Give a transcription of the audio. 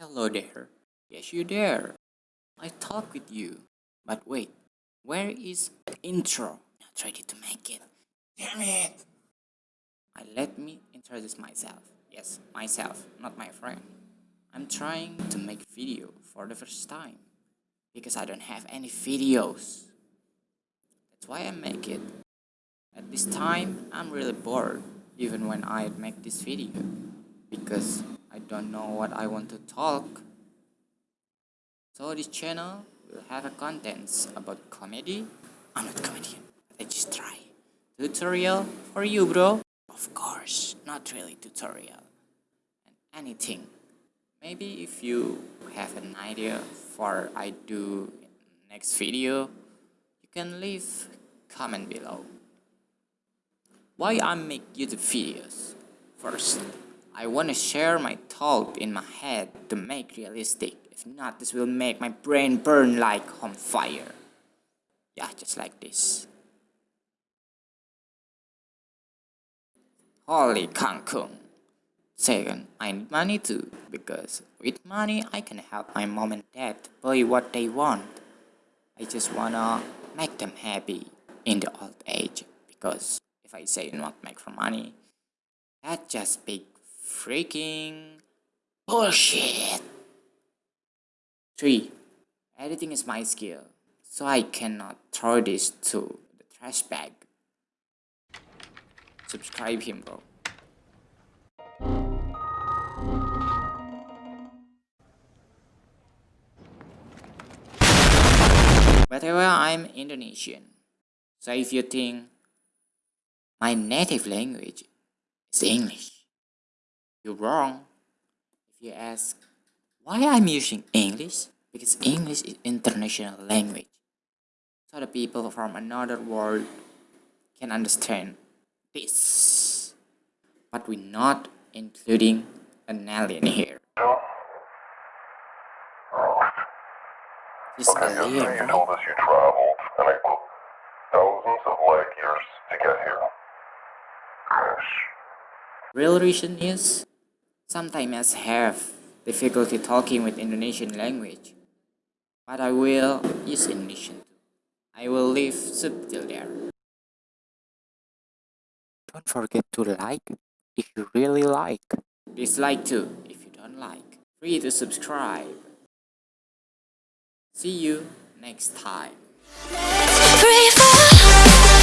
Hello there. Yes, you there. I talk with you. But wait, where is the intro? Not ready to make it. Damn it! I let me introduce myself. Yes, myself, not my friend. I'm trying to make video for the first time because I don't have any videos. That's why I make it. At this time, I'm really bored even when I make this video because I don't know what I want to talk. So this channel will have a contents about comedy. I'm not comedian, I just try. Tutorial for you bro. Of course, not really tutorial. And anything. Maybe if you have an idea for I do next video, you can leave comment below. Why I make YouTube videos? First, I wanna share my thought in my head to make realistic. If not, this will make my brain burn like on fire. Yeah, just like this. Holy Kangkung. Second, I need money too, because with money I can help my mom and dad buy what they want. I just wanna make them happy in the old age, because if I say not make for money, that just big freaking bullshit. 3. Editing is my skill, so I cannot throw this to the trash bag. Subscribe him bro. Whatever I'm Indonesian, so if you think my native language is English, you're wrong. If you ask why I'm using English, because English is international language, so the people from another world can understand this. But we're not including an alien here. This Okay, alien, yesterday you right? told us you traveled, and I put thousands of light years to get here. Gosh. Real reason is sometimes I have difficulty talking with Indonesian language, but I will use Indonesian too. I will leave subtitle there. Don't forget to like if you really like. Dislike too if you don't like. Free to subscribe. See you next time. Free fall.